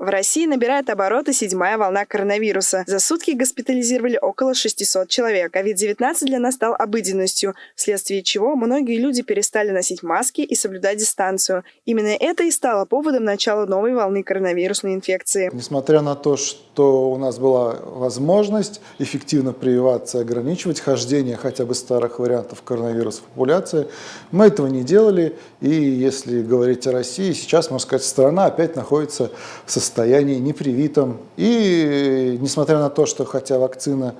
В России набирает обороты седьмая волна коронавируса. За сутки госпитализировали около 600 человек. COVID-19 для нас стал обыденностью, вследствие чего многие люди перестали носить маски и соблюдать дистанцию. Именно это и стало поводом начала новой волны коронавирусной инфекции. Несмотря на то, что у нас была возможность эффективно прививаться и ограничивать хождение хотя бы старых вариантов коронавируса в популяции, мы этого не делали. И если говорить о России, сейчас, можно сказать, страна опять находится в состоянии непривитом. И несмотря на то, что хотя вакцина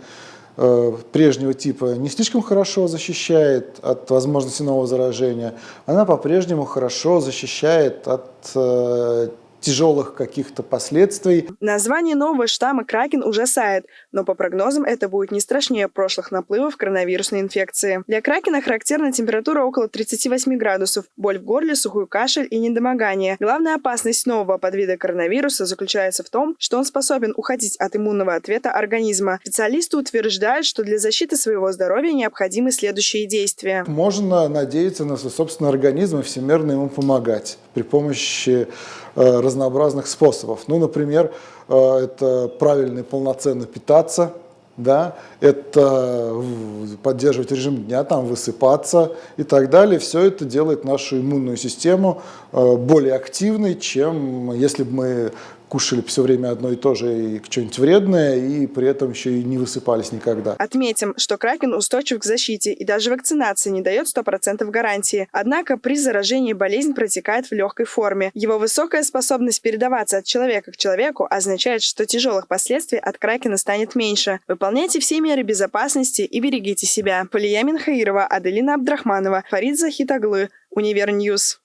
э, прежнего типа не слишком хорошо защищает от возможности нового заражения, она по-прежнему хорошо защищает от э, тяжелых каких-то последствий. Название нового штамма Кракен ужасает, но по прогнозам это будет не страшнее прошлых наплывов коронавирусной инфекции. Для Кракена характерна температура около 38 градусов, боль в горле, сухой кашель и недомогание. Главная опасность нового подвида коронавируса заключается в том, что он способен уходить от иммунного ответа организма. Специалисты утверждают, что для защиты своего здоровья необходимы следующие действия. Можно надеяться на свой собственный организм и всемирно ему помогать при помощи Э, разнообразных способов. Ну, например, э, это правильно и полноценно питаться, да, это поддерживать режим дня, там высыпаться и так далее. Все это делает нашу иммунную систему э, более активной, чем если бы мы кушали все время одно и то же и что-нибудь вредное, и при этом еще и не высыпались никогда. Отметим, что кракен устойчив к защите, и даже вакцинация не дает 100% гарантии. Однако при заражении болезнь протекает в легкой форме. Его высокая способность передаваться от человека к человеку означает, что тяжелых последствий от кракена станет меньше. Выполняйте все меры безопасности и берегите себя. Полия Минхаирова, Аделина Абдрахманова, Фарид Захитаглы, Univer News.